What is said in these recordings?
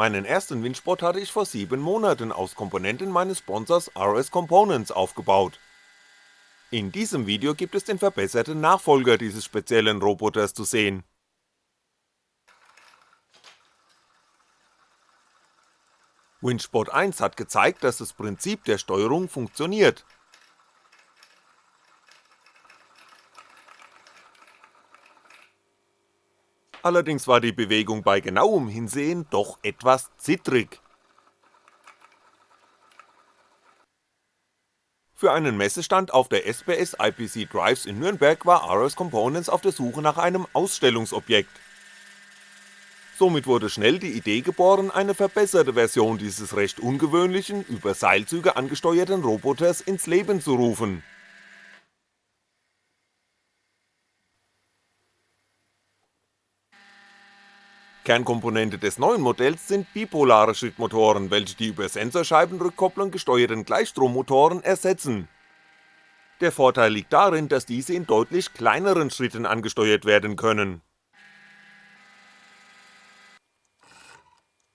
Meinen ersten Windspot hatte ich vor 7 Monaten aus Komponenten meines Sponsors RS Components aufgebaut. In diesem Video gibt es den verbesserten Nachfolger dieses speziellen Roboters zu sehen. Windspot 1 hat gezeigt, dass das Prinzip der Steuerung funktioniert. Allerdings war die Bewegung bei genauem Hinsehen doch etwas zittrig. Für einen Messestand auf der SPS IPC Drives in Nürnberg war RS Components auf der Suche nach einem Ausstellungsobjekt. Somit wurde schnell die Idee geboren, eine verbesserte Version dieses recht ungewöhnlichen, über Seilzüge angesteuerten Roboters ins Leben zu rufen. Kernkomponente des neuen Modells sind bipolare Schrittmotoren, welche die über Sensorscheibenrückkopplung gesteuerten Gleichstrommotoren ersetzen. Der Vorteil liegt darin, dass diese in deutlich kleineren Schritten angesteuert werden können.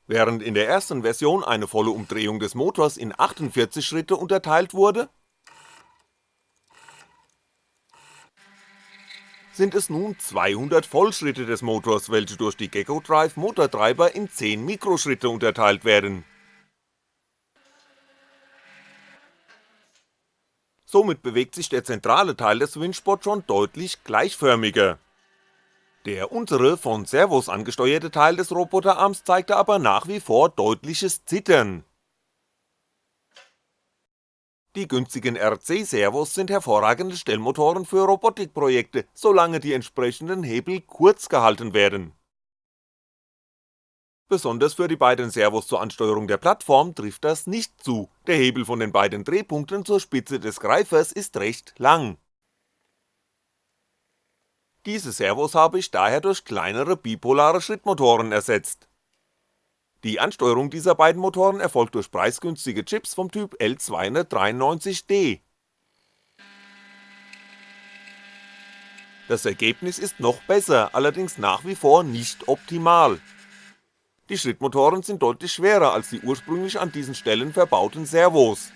Während in der ersten Version eine volle Umdrehung des Motors in 48 Schritte unterteilt wurde, sind es nun 200 Vollschritte des Motors, welche durch die Gecko Drive Motortreiber in 10 Mikroschritte unterteilt werden. Somit bewegt sich der zentrale Teil des Windspot schon deutlich gleichförmiger. Der untere, von Servos angesteuerte Teil des Roboterarms zeigte aber nach wie vor deutliches Zittern die günstigen RC-Servos sind hervorragende Stellmotoren für Robotikprojekte, solange die entsprechenden Hebel kurz gehalten werden. Besonders für die beiden Servos zur Ansteuerung der Plattform trifft das nicht zu, der Hebel von den beiden Drehpunkten zur Spitze des Greifers ist recht lang. Diese Servos habe ich daher durch kleinere bipolare Schrittmotoren ersetzt die Ansteuerung dieser beiden Motoren erfolgt durch preisgünstige Chips vom Typ L293D. Das Ergebnis ist noch besser, allerdings nach wie vor nicht optimal. Die Schrittmotoren sind deutlich schwerer als die ursprünglich an diesen Stellen verbauten Servos.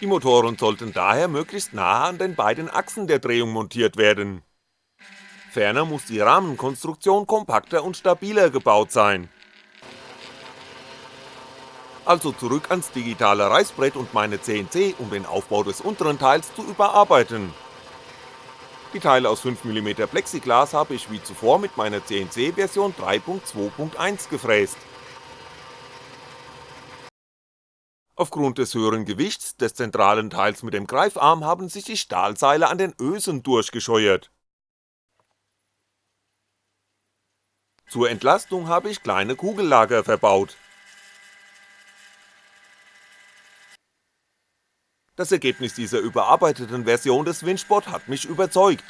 Die Motoren sollten daher möglichst nahe an den beiden Achsen der Drehung montiert werden. Ferner muss die Rahmenkonstruktion kompakter und stabiler gebaut sein also zurück ans digitale Reißbrett und meine CNC, um den Aufbau des unteren Teils zu überarbeiten. Die Teile aus 5mm Plexiglas habe ich wie zuvor mit meiner CNC Version 3.2.1 gefräst. Aufgrund des höheren Gewichts des zentralen Teils mit dem Greifarm haben sich die Stahlseile an den Ösen durchgescheuert. Zur Entlastung habe ich kleine Kugellager verbaut, Das Ergebnis dieser überarbeiteten Version des Windspot hat mich überzeugt.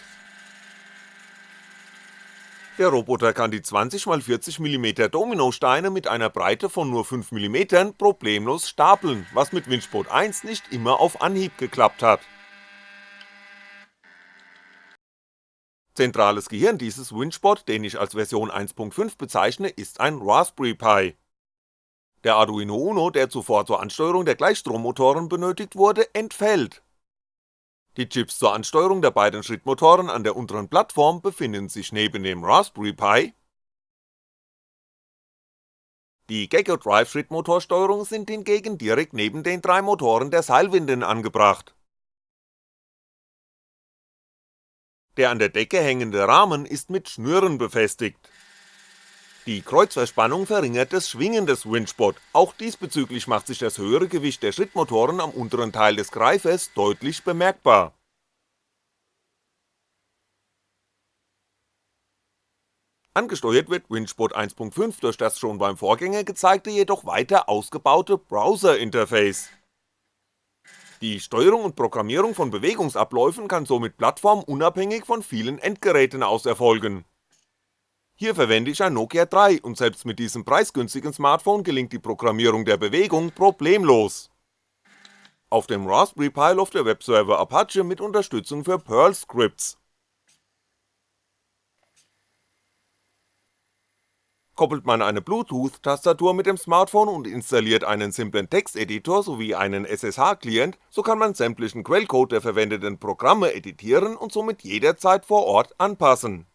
Der Roboter kann die 20x40mm Dominosteine mit einer Breite von nur 5mm problemlos stapeln, was mit Windspot 1 nicht immer auf Anhieb geklappt hat. Zentrales Gehirn dieses Windspot, den ich als Version 1.5 bezeichne, ist ein Raspberry Pi. Der Arduino Uno, der zuvor zur Ansteuerung der Gleichstrommotoren benötigt wurde, entfällt. Die Chips zur Ansteuerung der beiden Schrittmotoren an der unteren Plattform befinden sich neben dem Raspberry Pi, die Gecko Drive Schrittmotorsteuerung sind hingegen direkt neben den drei Motoren der Seilwinden angebracht. Der an der Decke hängende Rahmen ist mit Schnüren befestigt die Kreuzverspannung verringert das Schwingen des Windspot, auch diesbezüglich macht sich das höhere Gewicht der Schrittmotoren am unteren Teil des Greifers deutlich bemerkbar. Angesteuert wird Windspot 1.5 durch das schon beim Vorgänger gezeigte jedoch weiter ausgebaute Browser-Interface. Die Steuerung und Programmierung von Bewegungsabläufen kann somit plattformunabhängig von vielen Endgeräten aus erfolgen hier verwende ich ein Nokia 3 und selbst mit diesem preisgünstigen Smartphone gelingt die Programmierung der Bewegung problemlos. Auf dem Raspberry Pi läuft der Webserver Apache mit Unterstützung für Perl-Scripts. Koppelt man eine Bluetooth-Tastatur mit dem Smartphone und installiert einen simplen Texteditor sowie einen SSH-Client, so kann man sämtlichen Quellcode der verwendeten Programme editieren und somit jederzeit vor Ort anpassen.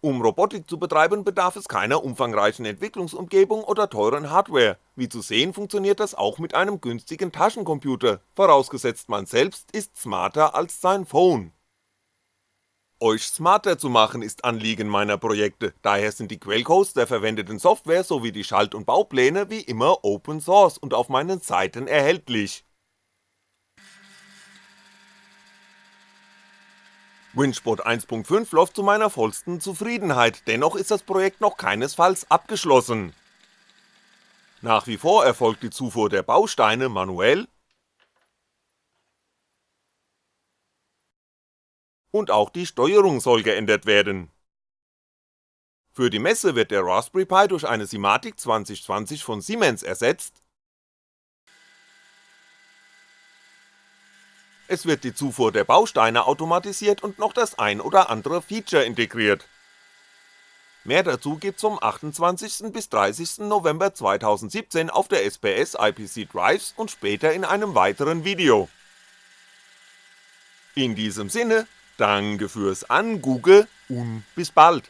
Um Robotik zu betreiben bedarf es keiner umfangreichen Entwicklungsumgebung oder teuren Hardware, wie zu sehen funktioniert das auch mit einem günstigen Taschencomputer, vorausgesetzt man selbst ist smarter als sein Phone. Euch smarter zu machen ist Anliegen meiner Projekte, daher sind die Quellcodes der verwendeten Software sowie die Schalt und Baupläne wie immer Open Source und auf meinen Seiten erhältlich. Winspot 1.5 läuft zu meiner vollsten Zufriedenheit, dennoch ist das Projekt noch keinesfalls abgeschlossen. Nach wie vor erfolgt die Zufuhr der Bausteine manuell und auch die Steuerung soll geändert werden. Für die Messe wird der Raspberry Pi durch eine Simatic 2020 von Siemens ersetzt, es wird die Zufuhr der Bausteine automatisiert und noch das ein oder andere Feature integriert. Mehr dazu gibt's vom 28. bis 30. November 2017 auf der SPS IPC Drives und später in einem weiteren Video. In diesem Sinne, Danke fürs Angucken und bis bald.